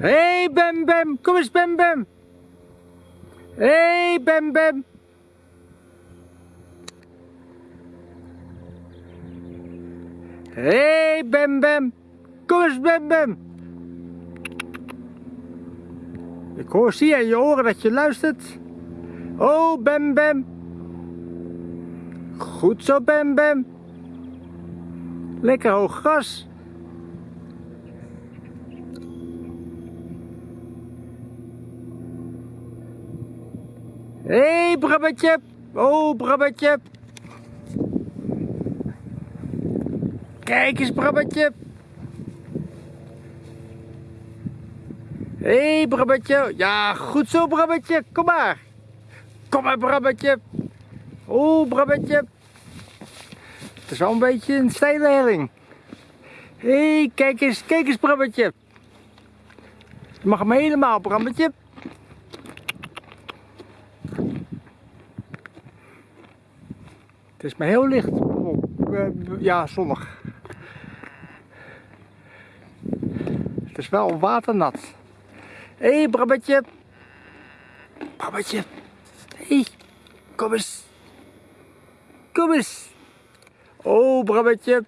Hé, hey, Bem Bem. Kom eens, Bem Bem. Hé, hey, Bem Bem. Hé, hey, Bem Bem. Kom eens, Bem Bem. Ik hoor, zie in je oren dat je luistert. Oh, Bem Bem. Goed zo, Bem Bem. Lekker hoog gras. Hé, hey, Brabbetje. Oh, Brabbetje. Kijk eens, Brabbetje. Hé, hey, Brabbetje. Ja, goed zo, Brabbetje. Kom maar. Kom maar, Brabbetje. Oh, Brabbetje. Het is wel een beetje een steile helling. Hé, hey, kijk eens, kijk eens, Brabbetje. Je mag hem helemaal, Brabbetje. Het is maar heel licht. Ja, zonnig. Het is wel waternat. Hé, hey, Brabbetje. Brabbetje. Hé, hey, kom eens. Kom eens. Oh, Brabbetje.